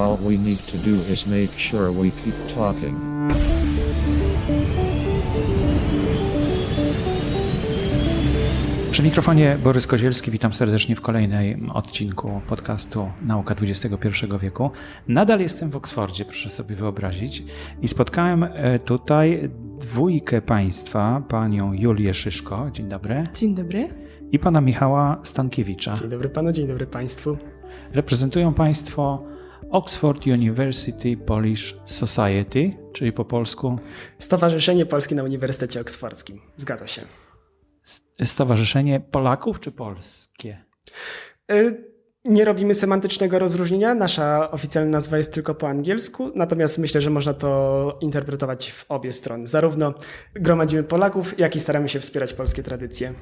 All we need to do is make sure we keep talking. Przy mikrofonie Borys Kozielski, witam serdecznie w kolejnym odcinku podcastu Nauka XXI wieku. Nadal jestem w Oksfordzie, proszę sobie wyobrazić, i spotkałem e, tutaj dwójkę państwa, panią Julię Szyszko, dzień dobry, Dzień dobry. i pana Michała Stankiewicza. Dzień dobry panu, dzień dobry państwu. Reprezentują państwo Oxford University Polish Society, czyli po polsku Stowarzyszenie Polskie na Uniwersytecie Oksfordzkim. Zgadza się. Stowarzyszenie Polaków czy Polskie? Y, Nie robimy semantycznego rozróżnienia. Nasza oficjalna nazwa jest tylko po angielsku, natomiast myślę, że można to interpretować w obie strony. Zarówno gromadzimy Polaków, jak i staramy się wspierać polskie tradycje.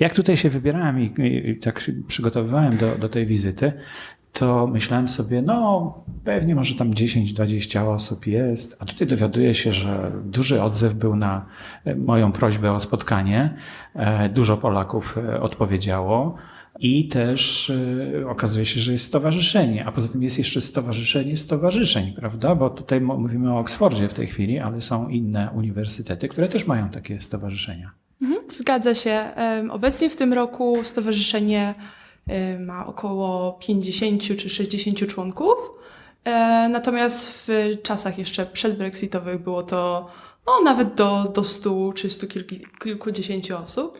Jak tutaj się wybierałem i, i, tak się przygotowywałem do, do tej wizyty, to myślałem sobie, no pewnie może tam 10-20 osób jest, a tutaj dowiaduję się, że duży odzew był na e, moją prośbę o spotkanie. E, Dużo Polaków e, odpowiedziało. I też okazuje się, że jest stowarzyszenie, a poza tym jest jeszcze stowarzyszenie stowarzyszeń, prawda? Bo tutaj mówimy o Oksfordzie w tej chwili, ale są inne uniwersytety, które też mają takie stowarzyszenia. Mhm, zgadza się. Obecnie w tym roku stowarzyszenie ma około 50 czy 60 członków. E, Natomiast w czasach jeszcze przedbrexitowych było to no, nawet do, do 100 czy 100 kilku, kilkudziesięciu osób.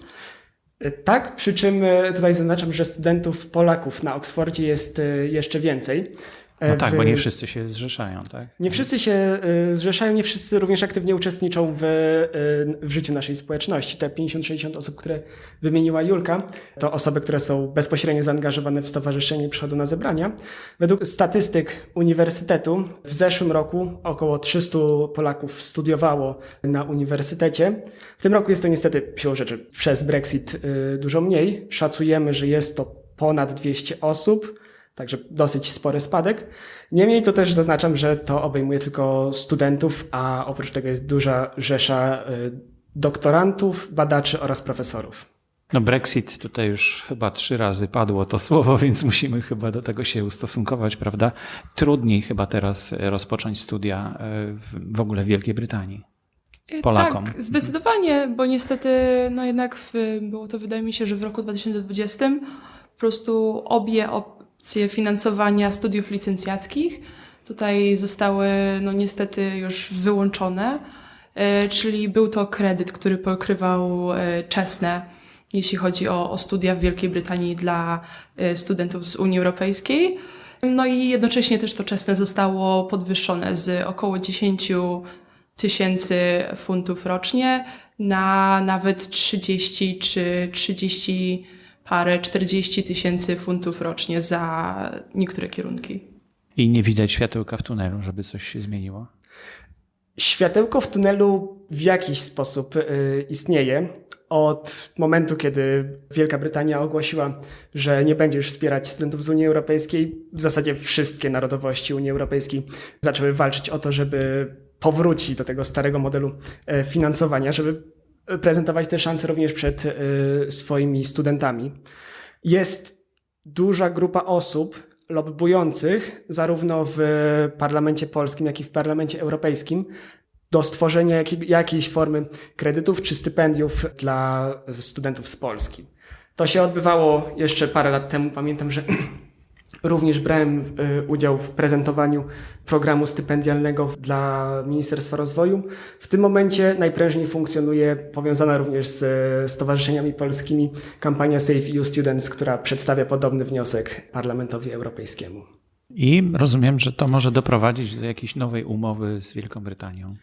Y, Tak, przy czym y, tutaj zaznaczam, że studentów Polaków na Oksfordzie jest y, jeszcze więcej. No E, tak, w- bo nie wszyscy się zrzeszają, tak? Nie wszyscy się y, zrzeszają, nie wszyscy również aktywnie uczestniczą w, y, w życiu naszej społeczności. Te 50-60 osób, które wymieniła Julka, to osoby, które są bezpośrednio zaangażowane w stowarzyszenie i przychodzą na zebrania. Według statystyk uniwersytetu w zeszłym roku około 300 Polaków studiowało na uniwersytecie. W tym roku jest to niestety siłą rzeczy przez Brexit dużo mniej. Szacujemy, że jest to ponad 200 osób. Także dosyć spory spadek. Niemniej to też zaznaczam, że to obejmuje tylko studentów, a oprócz tego jest duża rzesza y, doktorantów, badaczy oraz profesorów. No Brexit tutaj już chyba trzy razy padło to słowo, więc musimy chyba do tego się ustosunkować, prawda? Trudniej chyba teraz rozpocząć studia e, w- ogóle w Wielkiej Brytanii. E, Polakom. Tak, zdecydowanie, bo niestety, no jednak w, było to, wydaje mi się, że w roku 2020 po prostu obie finansowania studiów licencjackich tutaj zostały, no niestety już wyłączone, e, czyli był to kredyt, który pokrywał e, czesne, jeśli chodzi o, o studia w Wielkiej Brytanii dla e, studentów z Unii Europejskiej. No i jednocześnie też to czesne zostało podwyższone z około 10 tysięcy funtów rocznie na nawet 30 czy 30 parę, 40 tysięcy funtów rocznie za niektóre kierunki. I nie widać światełka w tunelu, żeby coś się zmieniło. Światełko w tunelu w jakiś sposób y, istnieje. Od momentu, kiedy Wielka Brytania ogłosiła, że nie będzie już wspierać studentów z Unii Europejskiej, w zasadzie wszystkie narodowości Unii Europejskiej zaczęły walczyć o to, żeby powrócić do tego starego modelu e, finansowania, żeby prezentować te szanse również przed e, swoimi studentami. Jest duża grupa osób lobbujących zarówno w parlamencie polskim, jak i w parlamencie europejskim do stworzenia jakiej, jakiejś formy kredytów czy stypendiów dla studentów z Polski. To się odbywało jeszcze parę lat temu. Pamiętam, że również brałem y, udział w prezentowaniu programu stypendialnego dla Ministerstwa Rozwoju. W tym momencie najprężniej funkcjonuje powiązana również z stowarzyszeniami polskimi kampania Save EU Students, która przedstawia podobny wniosek Parlamentowi Europejskiemu. I rozumiem, że to może doprowadzić do jakiejś nowej umowy z Wielką Brytanią.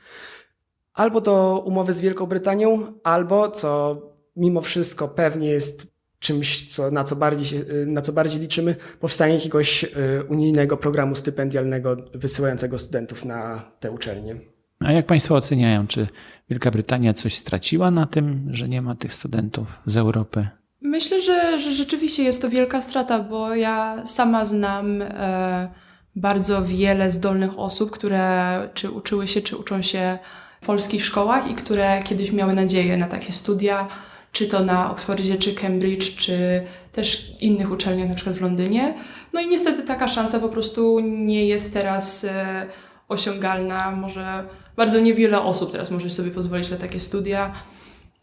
Albo do umowy z Wielką Brytanią, albo, co mimo wszystko pewnie jest czymś, co, na, co bardziej, y, na co bardziej liczymy, powstanie jakiegoś y, unijnego programu stypendialnego wysyłającego studentów na te uczelnie. A jak Państwo oceniają, czy Wielka Brytania coś straciła na tym, że nie ma tych studentów z Europy? Myślę, że, że rzeczywiście jest to wielka strata, bo ja sama znam e, bardzo wiele zdolnych osób, które czy uczyły się, czy uczą się w polskich szkołach i które kiedyś miały nadzieję na takie studia, czy to na Oxfordzie, czy Cambridge, czy też innych uczelniach, na przykład w Londynie. No i niestety taka szansa po prostu nie jest teraz e, osiągalna. Może bardzo niewiele osób teraz może sobie pozwolić na takie studia.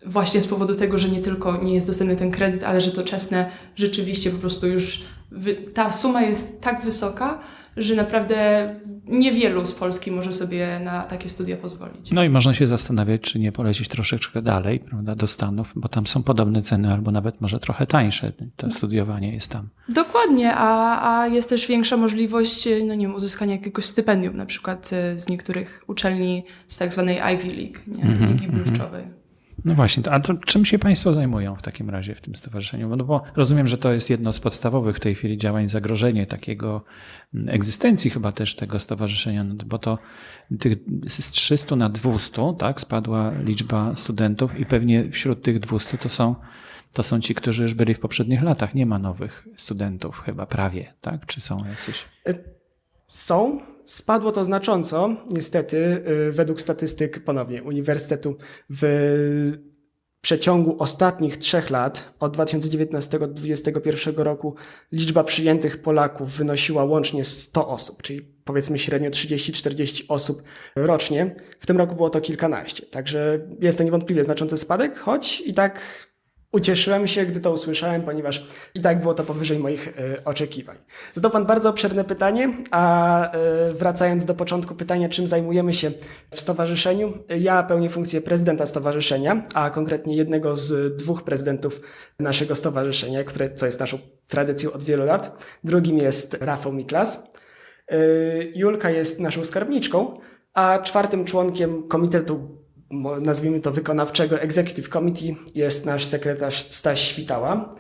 Właśnie z powodu tego, że nie tylko nie jest dostępny ten kredyt, ale że to czesne rzeczywiście po prostu już wy, ta suma jest tak wysoka, że naprawdę niewielu z Polski może sobie na takie studia pozwolić. No i można się zastanawiać, czy nie polecieć troszeczkę dalej, prawda, do Stanów, bo tam są podobne ceny, albo nawet może trochę tańsze. To studiowanie jest tam. Dokładnie, a, a jest też większa możliwość, no nie wiem, uzyskania jakiegoś stypendium, na przykład e, z niektórych uczelni z tak zwanej Ivy League, nie? Mhm, Ligi Bluszczowej. No właśnie, a to czym się Państwo zajmują w takim razie w tym stowarzyszeniu? No bo rozumiem, że to jest jedno z podstawowych w tej chwili działań, zagrożenie takiego mm, egzystencji chyba też tego stowarzyszenia, no bo to tych z 300 na 200, tak, spadła liczba studentów i pewnie wśród tych 200 to są, to są ci, którzy już byli w poprzednich latach. Nie ma nowych studentów chyba prawie, tak? Czy są jacyś? Są. Spadło to znacząco, niestety, y, według statystyk ponownie Uniwersytetu w przeciągu ostatnich trzech lat, od 2019 do 2021 roku, liczba przyjętych Polaków wynosiła łącznie 100 osób, czyli powiedzmy średnio 30-40 osób rocznie. W tym roku było to kilkanaście, także jest to niewątpliwie znaczący spadek, choć i tak Ucieszyłem się, gdy to usłyszałem, ponieważ i tak było to powyżej moich e, oczekiwań. Zadał Pan bardzo obszerne pytanie, a e, wracając do początku pytania, czym zajmujemy się w stowarzyszeniu, ja pełnię funkcję prezydenta stowarzyszenia, a konkretnie jednego z dwóch prezydentów naszego stowarzyszenia, które, co jest naszą tradycją od wielu lat. Drugim jest Rafał Miklas. E, Julka jest naszą skarbniczką, a czwartym członkiem komitetu nazwijmy to wykonawczego Executive Committee jest nasz sekretarz Staś Świtała.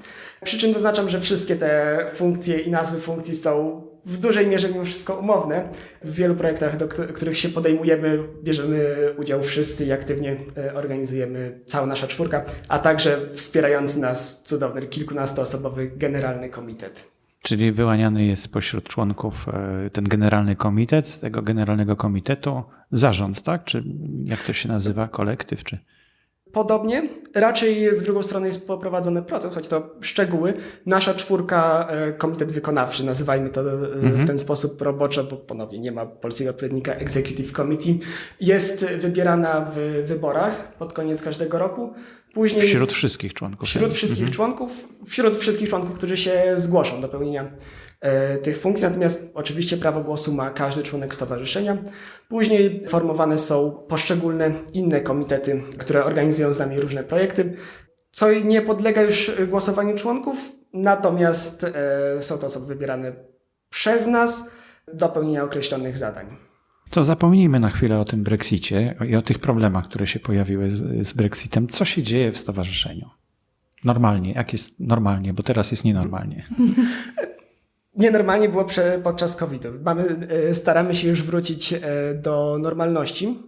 Przy czym zaznaczam, że wszystkie te funkcje i nazwy funkcji są w dużej mierze mimo wszystko umowne. W wielu projektach, do któ- których się podejmujemy, bierzemy udział wszyscy i aktywnie e, organizujemy cała nasza czwórka, a także wspierający nas cudowny kilkunastoosobowy generalny komitet. Czyli wyłaniany jest spośród członków e, ten generalny komitet, z tego generalnego komitetu zarząd, tak? Czy jak to się nazywa, kolektyw, czy... Podobnie, raczej w drugą stronę jest poprowadzony proces, choć to szczegóły. Nasza czwórka, e, komitet wykonawczy, nazywajmy to e, w ten sposób roboczo, bo ponownie nie ma polskiego odpowiednika Executive Committee, jest wybierana w wyborach pod koniec każdego roku. Później Wśród wszystkich członków. wśród wszystkich członków, wśród wszystkich członków, którzy się zgłoszą do pełnienia e, tych funkcji. Natomiast oczywiście prawo głosu ma każdy członek stowarzyszenia. Później formowane są poszczególne inne komitety, które organizują z nami różne projekty, co nie podlega już głosowaniu członków, natomiast e, są to osoby wybierane przez nas do pełnienia określonych zadań. To zapomnijmy na chwilę o tym Brexicie i o tych problemach, które się pojawiły z, Brexitem. Co się dzieje w stowarzyszeniu? Normalnie, jak jest normalnie, bo teraz jest nienormalnie. Nienormalnie było podczas COVID-u. Mamy, e, staramy się już wrócić e, do normalności.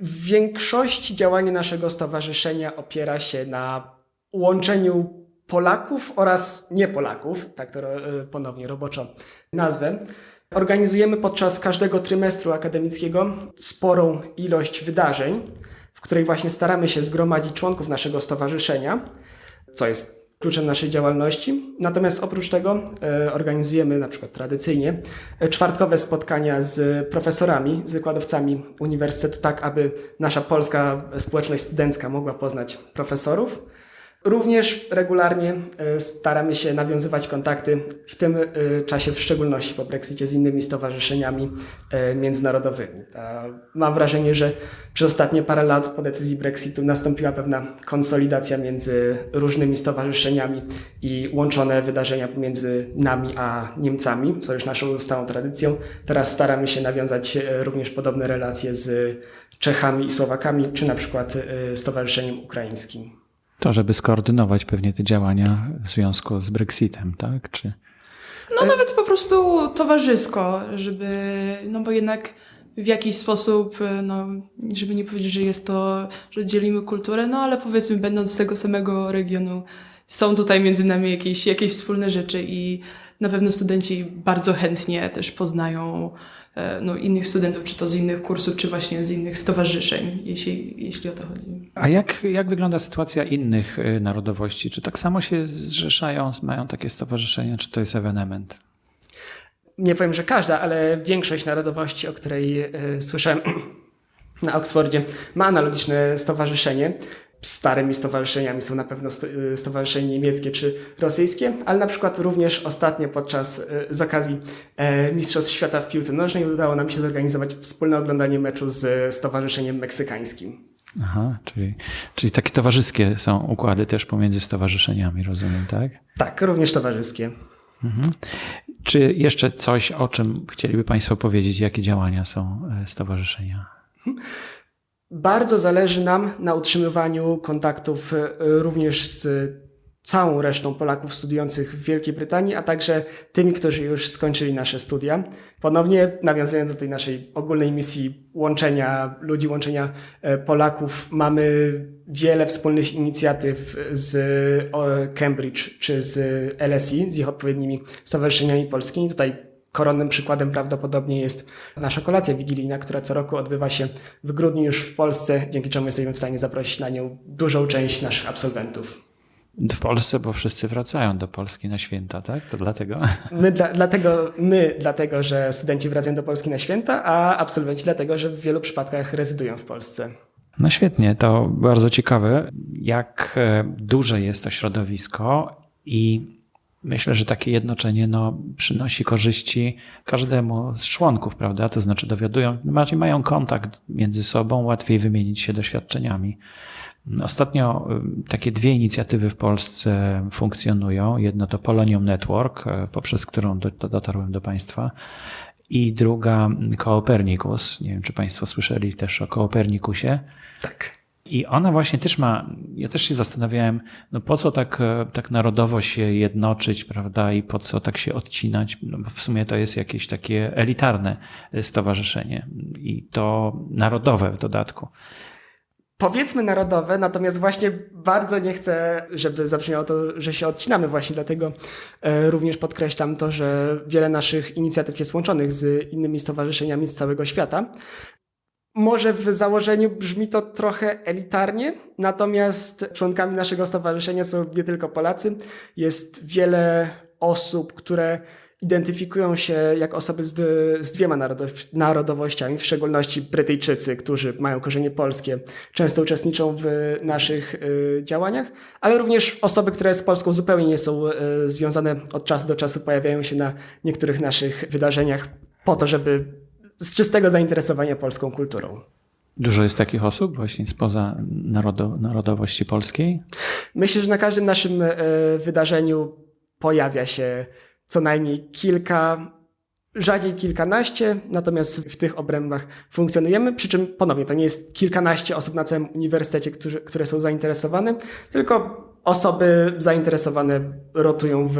W większości działanie naszego stowarzyszenia opiera się na łączeniu Polaków oraz nie-Polaków, tak to e, ponownie roboczo nazwę. Organizujemy podczas każdego trymestru akademickiego sporą ilość wydarzeń, w której właśnie staramy się zgromadzić członków naszego stowarzyszenia, co jest kluczem naszej działalności. Natomiast oprócz tego e, organizujemy na przykład tradycyjnie czwartkowe spotkania z profesorami, z wykładowcami uniwersytetu, tak aby nasza polska społeczność studencka mogła poznać profesorów. Również regularnie e, staramy się nawiązywać kontakty, w tym e, czasie w szczególności po Brexicie z innymi stowarzyszeniami e, międzynarodowymi. Mam wrażenie, że przez ostatnie parę lat po decyzji Brexitu nastąpiła pewna konsolidacja między różnymi stowarzyszeniami i łączone wydarzenia pomiędzy nami a Niemcami, co już naszą stałą tradycją. Teraz staramy się nawiązać również podobne relacje z Czechami i Słowakami, czy na przykład Stowarzyszeniem Ukraińskim. To, żeby skoordynować pewnie te działania w związku z Brexitem, tak? Czy... No nawet po prostu towarzysko, żeby, no bo jednak w jakiś sposób, no, żeby nie powiedzieć, że jest to, że dzielimy kulturę, no ale powiedzmy, będąc z tego samego regionu, są tutaj między nami jakieś, jakieś wspólne rzeczy i na pewno studenci bardzo chętnie też poznają no, innych studentów, czy to z innych kursów, czy właśnie z innych stowarzyszeń, jeśli, jeśli o to chodzi. A jak, jak wygląda sytuacja innych y, narodowości? Czy tak samo się zrzeszają, mają takie stowarzyszenia, czy to jest ewenement? Nie powiem, że każda, ale większość narodowości, o której e, słyszałem na Oksfordzie, ma analogiczne stowarzyszenie. Starymi stowarzyszeniami są na pewno e, stowarzyszenia niemieckie czy rosyjskie, ale na przykład również ostatnio podczas e, z okazji e, Mistrzostw Świata w piłce nożnej udało nam się zorganizować wspólne oglądanie meczu z stowarzyszeniem meksykańskim. Aha, czyli, czyli takie towarzyskie są układy też pomiędzy stowarzyszeniami, rozumiem, tak? Tak, również towarzyskie. Czy jeszcze coś, o czym chcieliby Państwo powiedzieć, jakie działania są e, stowarzyszenia? Bardzo zależy nam na utrzymywaniu kontaktów e, również z całą resztą Polaków studiujących w Wielkiej Brytanii, a także tymi, którzy już skończyli nasze studia. Ponownie nawiązując do tej naszej ogólnej misji łączenia ludzi, łączenia e, Polaków, mamy wiele wspólnych inicjatyw z Cambridge czy z LSE, z ich odpowiednimi stowarzyszeniami polskimi. Tutaj koronnym przykładem prawdopodobnie jest nasza kolacja wigilijna, która co roku odbywa się w grudniu już w Polsce, dzięki czemu jesteśmy w stanie zaprosić na nią dużą część naszych absolwentów. W Polsce, bo wszyscy wracają do Polski na święta, tak? To dlatego. My, dla, dlatego, my dlatego, że studenci wracają do Polski na święta, a absolwenci dlatego, że w wielu przypadkach rezydują w Polsce. No świetnie, to bardzo ciekawe, jak e, duże jest to środowisko i myślę, że takie jednoczenie no, przynosi korzyści każdemu z członków, prawda? To znaczy dowiadują, mają kontakt między sobą, łatwiej wymienić się doświadczeniami. Ostatnio y, takie dwie inicjatywy w Polsce funkcjonują. Jedno to Polonium Network, e, poprzez którą do, do, dotarłem do Państwa. I druga Kopernikus. Nie wiem, czy Państwo słyszeli też o Kopernikusie. Tak. I ona właśnie też ma, ja też się zastanawiałem, no po co tak, e, tak narodowo się jednoczyć, prawda, i po co tak się odcinać, no bo w sumie to jest jakieś takie elitarne stowarzyszenie i to narodowe w dodatku. Powiedzmy narodowe, natomiast właśnie bardzo nie chcę, żeby zabrzmiało to, że się odcinamy właśnie, dlatego e, również podkreślam to, że wiele naszych inicjatyw jest łączonych z innymi stowarzyszeniami z całego świata. Może w założeniu brzmi to trochę elitarnie, natomiast członkami naszego stowarzyszenia są nie tylko Polacy. Jest wiele osób, które identyfikują się jak osoby z, z dwiema narodow- narodowościami, w szczególności Brytyjczycy, którzy mają korzenie polskie, często uczestniczą w naszych y, działaniach, ale również osoby, które z Polską zupełnie nie są y, związane od czasu do czasu, pojawiają się na niektórych naszych wydarzeniach po to, żeby z czystego zainteresowania polską kulturą. Dużo jest takich osób właśnie spoza narodo, narodowości polskiej? Myślę, że na każdym naszym y, wydarzeniu pojawia się co najmniej kilka, rzadziej kilkanaście, natomiast w tych obrębach funkcjonujemy, przy czym ponownie to nie jest kilkanaście osób na całym uniwersytecie, którzy, które są zainteresowane, tylko osoby zainteresowane rotują w,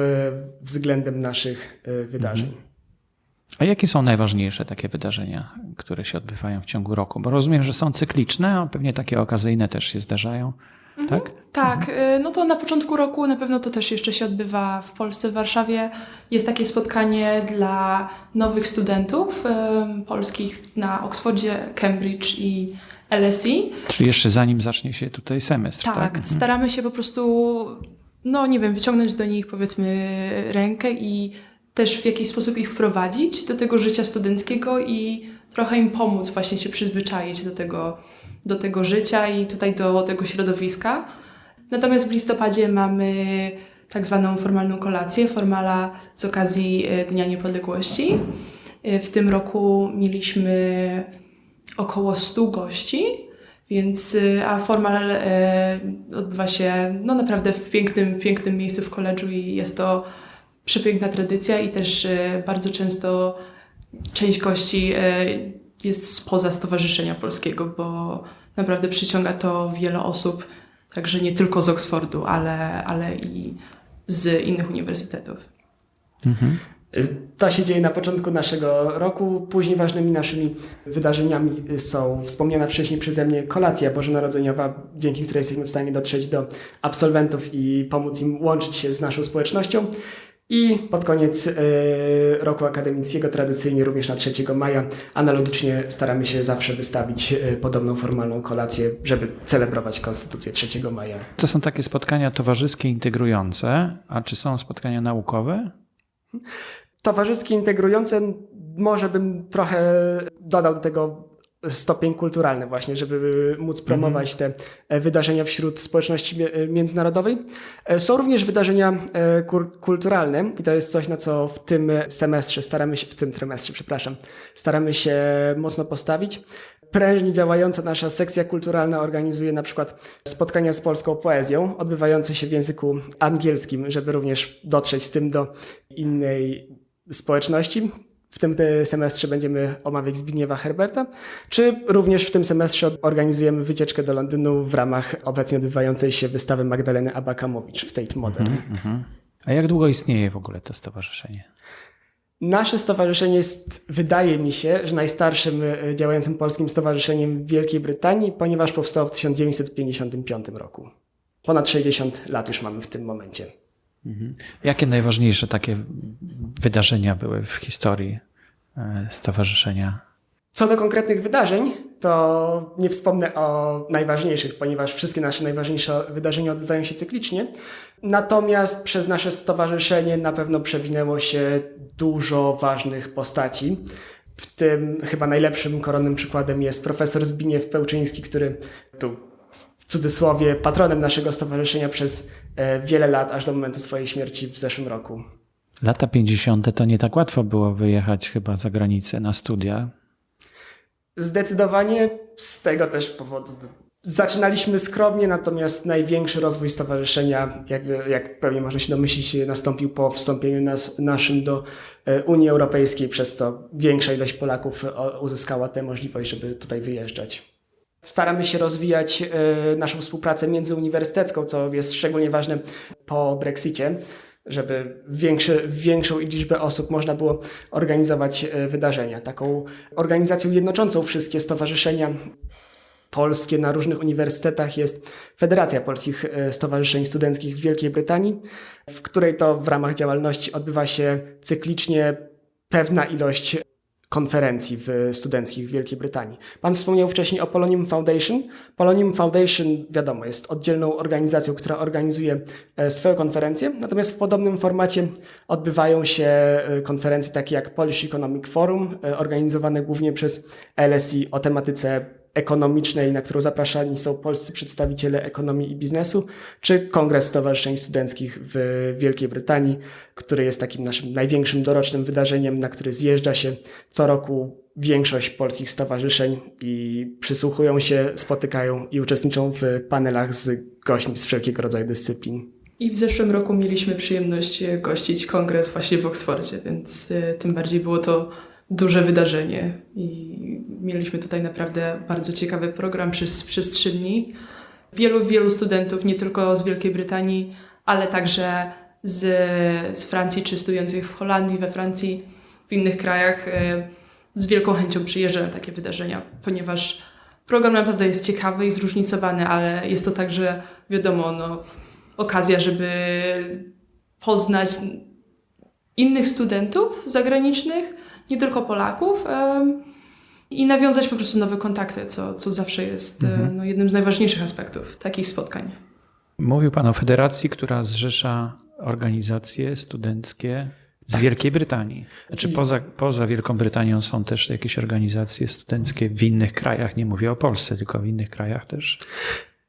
względem naszych y, wydarzeń. A jakie są najważniejsze takie wydarzenia, które się odbywają w ciągu roku? Bo rozumiem, że są cykliczne, a pewnie takie okazyjne też się zdarzają, tak? Tak, y, no to na początku roku na pewno to też jeszcze się odbywa w Polsce, w Warszawie. Jest takie spotkanie dla nowych studentów y, polskich na Oxfordzie, Cambridge i LSE. Czyli jeszcze zanim zacznie się tutaj semestr, tak? Tak, staramy się po prostu, no nie wiem, wyciągnąć do nich powiedzmy rękę i też w jakiś sposób ich wprowadzić do tego życia studenckiego i trochę im pomóc właśnie się przyzwyczaić do tego, do tego życia i tutaj do tego środowiska. Natomiast w listopadzie mamy tak zwaną formalną kolację, formala z okazji e, Dnia Niepodległości. E, W tym roku mieliśmy około 100 gości, więc e, a formal odbywa się no naprawdę w pięknym, pięknym miejscu w koledżu i jest to przepiękna tradycja i też e, bardzo często część gości e, jest spoza Stowarzyszenia Polskiego, bo naprawdę przyciąga to wiele osób, także nie tylko z Oksfordu, ale, ale i z innych uniwersytetów. Mhm. To się dzieje na początku naszego roku. Później ważnymi naszymi wydarzeniami są wspomniana wcześniej przeze mnie kolacja bożonarodzeniowa, dzięki której jesteśmy w stanie dotrzeć do absolwentów i pomóc im łączyć się z naszą społecznością. I pod koniec y, roku akademickiego, tradycyjnie również na 3 maja, analogicznie staramy się zawsze wystawić y, podobną formalną kolację, żeby celebrować Konstytucję 3 maja. To są takie spotkania towarzyskie integrujące, a czy są spotkania naukowe? Towarzyskie integrujące, może bym trochę dodał do tego stopień kulturalny właśnie, żeby móc promować te e, wydarzenia wśród społeczności e, międzynarodowej. E, są również wydarzenia kulturalne i to jest coś, na co w tym semestrze staramy się, w tym trymestrze, przepraszam, staramy się mocno postawić. Prężnie działająca nasza sekcja kulturalna organizuje na przykład spotkania z polską poezją, odbywające się w języku angielskim, żeby również dotrzeć z tym do innej społeczności. W tym semestrze będziemy omawiać Zbigniewa Herberta, czy również w tym semestrze organizujemy wycieczkę do Londynu w ramach obecnie odbywającej się wystawy Magdaleny Abakamowicz w Tate Modern. Mm -hmm. A jak długo istnieje w ogóle to stowarzyszenie? Nasze stowarzyszenie jest, wydaje mi się, że najstarszym e, działającym polskim stowarzyszeniem w Wielkiej Brytanii, ponieważ powstało w 1955 roku. Ponad 60 lat już mamy w tym momencie. Mhm. Jakie najważniejsze takie wydarzenia były w historii e, stowarzyszenia? Co do konkretnych wydarzeń, to nie wspomnę o najważniejszych, ponieważ wszystkie nasze najważniejsze wydarzenia odbywają się cyklicznie. Natomiast przez nasze stowarzyszenie na pewno przewinęło się dużo ważnych postaci. W tym chyba najlepszym koronnym przykładem jest profesor Zbigniew Pełczyński, który był cudzysłowie patronem naszego stowarzyszenia przez e, wiele lat, aż do momentu swojej śmierci w zeszłym roku. Lata 50. to nie tak łatwo było wyjechać chyba za granicę na studia. Zdecydowanie z tego też powodu. Zaczynaliśmy skromnie, natomiast największy rozwój stowarzyszenia, jak, jak pewnie można się domyślić, nastąpił po wstąpieniu nas, naszym do e, Unii Europejskiej, przez co większa ilość Polaków uzyskała tę możliwość, żeby tutaj wyjeżdżać. Staramy się rozwijać e, naszą współpracę międzyuniwersytecką, co jest szczególnie ważne po Brexicie, żeby większy, większą liczbę osób można było organizować e, wydarzenia. Taką organizacją jednoczącą wszystkie stowarzyszenia polskie na różnych uniwersytetach jest Federacja Polskich e, Stowarzyszeń Studenckich w Wielkiej Brytanii, w której to w ramach działalności odbywa się cyklicznie pewna ilość konferencji w studenckich w Wielkiej Brytanii. Pan wspomniał wcześniej o Polonium Foundation. Polonium Foundation, wiadomo, jest oddzielną organizacją, która organizuje e, swoją konferencję, natomiast w podobnym formacie odbywają się e, konferencje takie jak Polish Economic Forum, e, organizowane głównie przez LSI o tematyce ekonomicznej, na którą zapraszani są polscy przedstawiciele ekonomii i biznesu, czy Kongres Stowarzyszeń Studenckich w Wielkiej Brytanii, który jest takim naszym największym dorocznym wydarzeniem, na który zjeżdża się co roku większość polskich stowarzyszeń i przysłuchują się, spotykają i uczestniczą w panelach z gośćmi z wszelkiego rodzaju dyscyplin. I w zeszłym roku mieliśmy przyjemność gościć kongres właśnie w Oksfordzie, więc e, tym bardziej było to duże wydarzenie i mieliśmy tutaj naprawdę bardzo ciekawy program przez, przez trzy dni. Wielu, wielu studentów, nie tylko z Wielkiej Brytanii, ale także z, z Francji, czy studiujących w Holandii, we Francji, w innych krajach, e, z wielką chęcią przyjeżdża na takie wydarzenia, ponieważ program naprawdę jest ciekawy i zróżnicowany, ale jest to także, wiadomo, no, okazja, żeby poznać innych studentów zagranicznych, nie tylko Polaków i nawiązać po prostu nowe kontakty, co, co zawsze jest e, mhm. no, jednym z najważniejszych aspektów takich spotkań. Mówił Pan o federacji, która zrzesza organizacje studenckie z Wielkiej Brytanii. Znaczy poza, poza Wielką Brytanią są też jakieś organizacje studenckie w innych krajach. Nie mówię o Polsce, tylko w innych krajach też.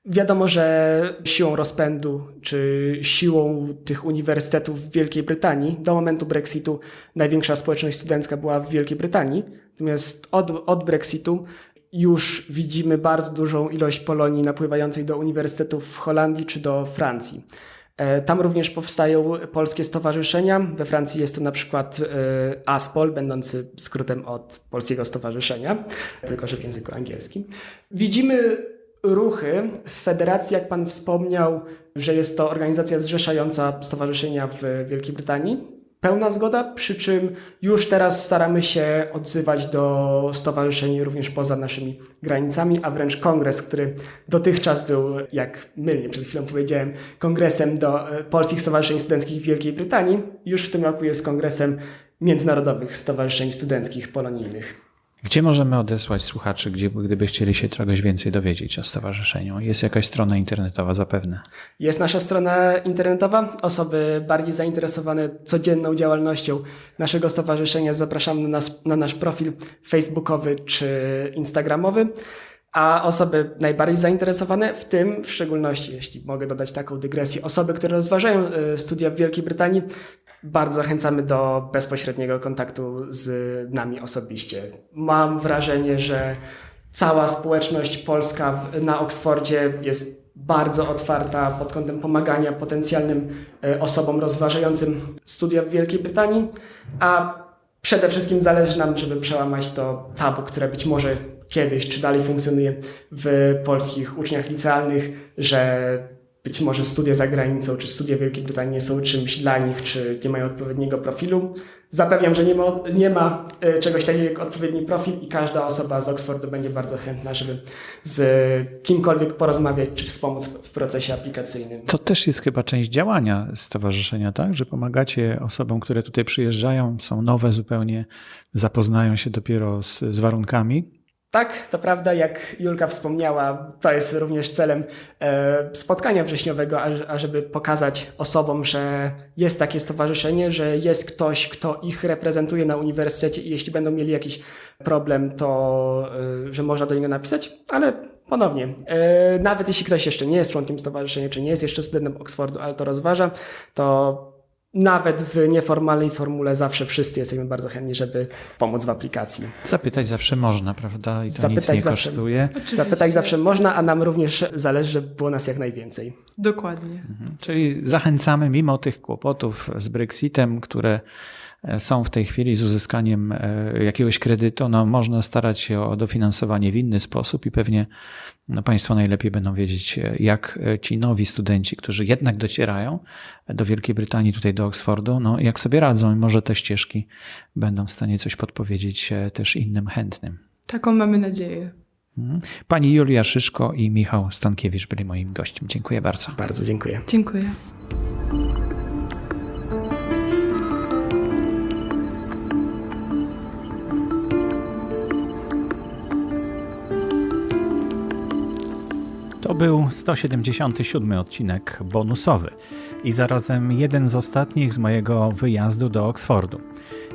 Wiadomo, że siłą rozpędu czy siłą tych uniwersytetów w Wielkiej Brytanii do momentu Brexitu największa społeczność studencka była w Wielkiej Brytanii. Natomiast od, od Brexitu już widzimy bardzo dużą ilość Polonii napływającej do uniwersytetów w Holandii czy do Francji. E, tam również powstają polskie stowarzyszenia. We Francji jest to na przykład e, ASPOL, będący skrótem od polskiego stowarzyszenia, tylko że w języku angielskim. Widzimy ruchy w federacji, jak Pan wspomniał, że jest to organizacja zrzeszająca stowarzyszenia w Wielkiej Brytanii. pełna zgoda, przy czym już teraz staramy się odzywać do stowarzyszeń również poza naszymi granicami, a wręcz kongres, który dotychczas był, jak mylnie przed chwilą powiedziałem, kongresem do e, polskich stowarzyszeń studenckich w Wielkiej Brytanii, już w tym roku jest kongresem międzynarodowych stowarzyszeń studenckich polonijnych. Gdzie możemy odesłać słuchaczy, gdzie, gdyby chcieli się czegoś więcej dowiedzieć o stowarzyszeniu? Jest jakaś strona internetowa zapewne. Jest nasza strona internetowa. Osoby bardziej zainteresowane codzienną działalnością naszego stowarzyszenia zapraszamy na, nas, na nasz profil facebookowy czy instagramowy. A osoby najbardziej zainteresowane, w tym w szczególności, jeśli mogę dodać taką dygresję, osoby, które rozważają y, studia w Wielkiej Brytanii, bardzo zachęcamy do bezpośredniego kontaktu z nami osobiście. Mam wrażenie, że cała społeczność polska na Oksfordzie jest bardzo otwarta pod kątem pomagania potencjalnym y, osobom rozważającym studia w Wielkiej Brytanii, a przede wszystkim zależy nam, żeby przełamać to tabu, które być może kiedyś, czy dalej funkcjonuje w polskich uczniach licealnych, że być może studia za granicą, czy studia w Wielkiej Brytanii nie są czymś dla nich, czy nie mają odpowiedniego profilu. Zapewniam, że nie ma, nie ma e, czegoś takiego jak odpowiedni profil i każda osoba z Oxfordu będzie bardzo chętna, żeby z kimkolwiek porozmawiać, czy wspomóc w procesie aplikacyjnym. To też jest chyba część działania stowarzyszenia, tak? Że pomagacie osobom, które tutaj przyjeżdżają, są nowe zupełnie, zapoznają się dopiero z, z warunkami tak, to prawda, jak Julka wspomniała, to jest również celem e, spotkania wrześniowego, ażeby pokazać osobom, że jest takie stowarzyszenie, że jest ktoś, kto ich reprezentuje na uniwersytecie i jeśli będą mieli jakiś problem, to e, że można do niego napisać, ale ponownie, e, nawet jeśli ktoś jeszcze nie jest członkiem stowarzyszenia, czy nie jest jeszcze studentem Oxfordu, ale to rozważa, to nawet w nieformalnej formule zawsze wszyscy jesteśmy bardzo chętni, żeby pomóc w aplikacji. Zapytać zawsze można, prawda? I to Zapytać nic nie zawsze, kosztuje. Oczywiście. Zapytać zawsze można, a nam również zależy, żeby było nas jak najwięcej. Dokładnie. Mhm. Czyli zachęcamy, mimo tych kłopotów z Brexitem, które są w tej chwili z uzyskaniem e, jakiegoś kredytu, no można starać się o dofinansowanie w inny sposób i pewnie no Państwo najlepiej będą wiedzieć, e, jak ci nowi studenci, którzy jednak docierają do Wielkiej Brytanii, tutaj do Oxfordu, no jak sobie radzą i może te ścieżki będą w stanie coś podpowiedzieć też innym chętnym. Taką mamy nadzieję. Mhm. Pani Julia Szyszko i Michał Stankiewicz byli moim gościem. Dziękuję bardzo. Bardzo dziękuję. Dziękuję. To był 177 odcinek bonusowy i zarazem jeden z ostatnich z mojego wyjazdu do Oksfordu.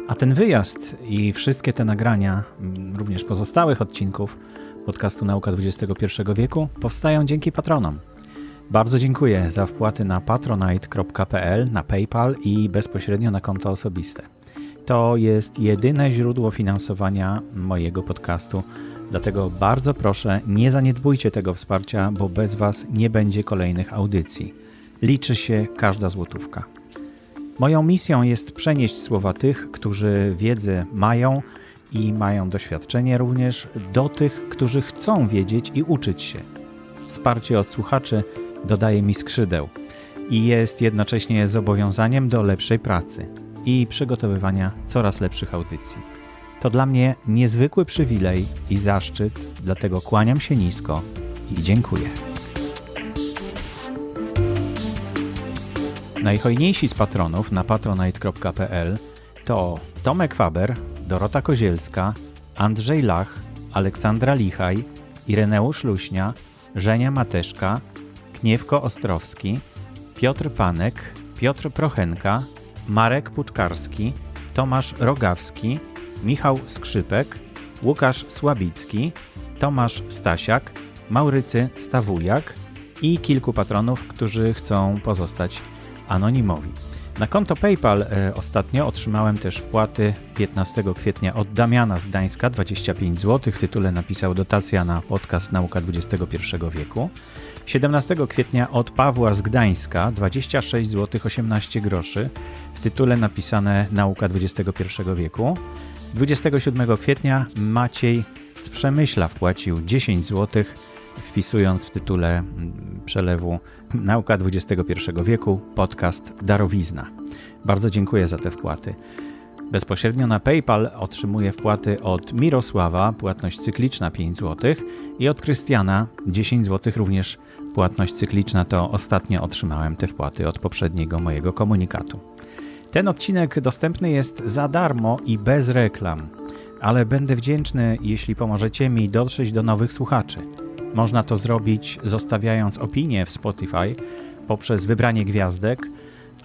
A ten wyjazd i wszystkie te nagrania, mm, również pozostałych odcinków podcastu Nauka XXI wieku, powstają dzięki patronom. Bardzo dziękuję za wpłaty na patronite.pl, na PayPal i bezpośrednio na konto osobiste. To jest jedyne źródło finansowania mojego podcastu Dlatego bardzo proszę, nie zaniedbujcie tego wsparcia, bo bez Was nie będzie kolejnych audycji. Liczy się każda złotówka. Moją misją jest przenieść słowa tych, którzy wiedzę mają i mają doświadczenie również, do tych, którzy chcą wiedzieć i uczyć się. Wsparcie od słuchaczy dodaje mi skrzydeł i jest jednocześnie zobowiązaniem do lepszej pracy i przygotowywania coraz lepszych audycji. To dla mnie niezwykły przywilej i zaszczyt, dlatego kłaniam się nisko i dziękuję. Najhojniejsi z patronów na patronite.pl to Tomek Faber, Dorota Kozielska, Andrzej Lach, Aleksandra Lichaj, Ireneusz Luśnia, Żenia Mateszka, Kniewko Ostrowski, Piotr Panek, Piotr Prochenka, Marek Puczkarski, Tomasz Rogawski, Michał Skrzypek, Łukasz Słabicki, Tomasz Stasiak, Maurycy Stawujak i kilku patronów, którzy chcą pozostać anonimowi. Na konto PayPal e, ostatnio otrzymałem też wpłaty 15 kwietnia od Damiana z Gdańska 25 zł. W tytule napisał dotacja na podcast Nauka XXI wieku. 17 kwietnia od Pawła z Gdańska 26 zł 18 groszy. W tytule napisane Nauka XXI wieku. 27 kwietnia Maciej z Przemyśla wpłacił 10 zł wpisując w tytule przelewu Nauka XXI wieku podcast Darowizna. Bardzo dziękuję za te wpłaty. Bezpośrednio na PayPal otrzymuję wpłaty od Mirosława, płatność cykliczna 5 zł i od Krystiana 10 zł, również płatność cykliczna. To ostatnio otrzymałem te wpłaty od poprzedniego mojego komunikatu. Ten odcinek dostępny jest za darmo i bez reklam, ale będę wdzięczny, jeśli pomożecie mi dotrzeć do nowych słuchaczy. Można to zrobić zostawiając opinię w Spotify poprzez wybranie gwiazdek,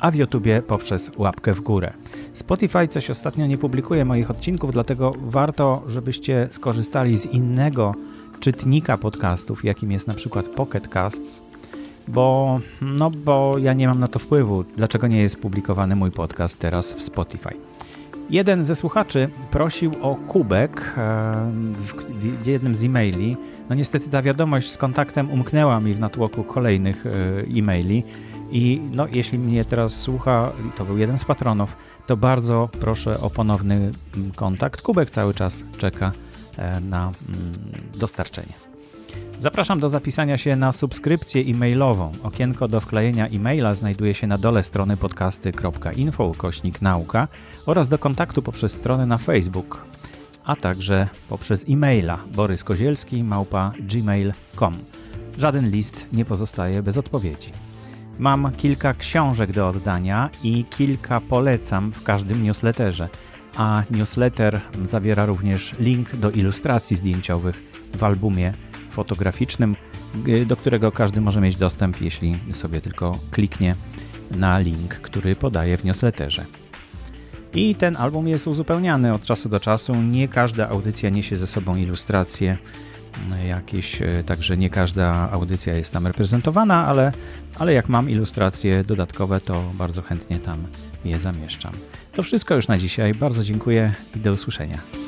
a w YouTubie poprzez łapkę w górę. Spotify coś ostatnio nie publikuje moich odcinków, dlatego warto, żebyście skorzystali z innego czytnika podcastów, jakim jest na przykład Pocket Casts, bo, no, bo ja nie mam na to wpływu, dlaczego nie jest publikowany mój podcast teraz w Spotify. Jeden ze słuchaczy prosił o kubek w jednym z e-maili. No niestety ta wiadomość z kontaktem umknęła mi w natłoku kolejnych e, e-maili. I no, jeśli mnie teraz słucha, to był jeden z patronów, to bardzo proszę o ponowny mm, kontakt. Kubek cały czas czeka e, na mm, dostarczenie. Zapraszam do zapisania się na subskrypcję e-mailową. Okienko do wklejenia e-maila znajduje się na dole strony podcasty.info kośnik nauka oraz do kontaktu poprzez stronę na Facebook, a także poprzez e-maila boryskozielski małpa gmail.com. Żaden list nie pozostaje bez odpowiedzi. Mam kilka książek do oddania i kilka polecam w każdym newsletterze, a newsletter zawiera również link do ilustracji zdjęciowych w albumie fotograficznym, do którego każdy może mieć dostęp, jeśli sobie tylko kliknie na link, który podaje w newsletterze. I ten album jest uzupełniany od czasu do czasu. Nie każda audycja niesie ze sobą ilustracje jakieś, y, także nie każda audycja jest tam reprezentowana, ale, ale jak mam ilustracje dodatkowe, to bardzo chętnie tam je zamieszczam. To wszystko już na dzisiaj. Bardzo dziękuję i do usłyszenia.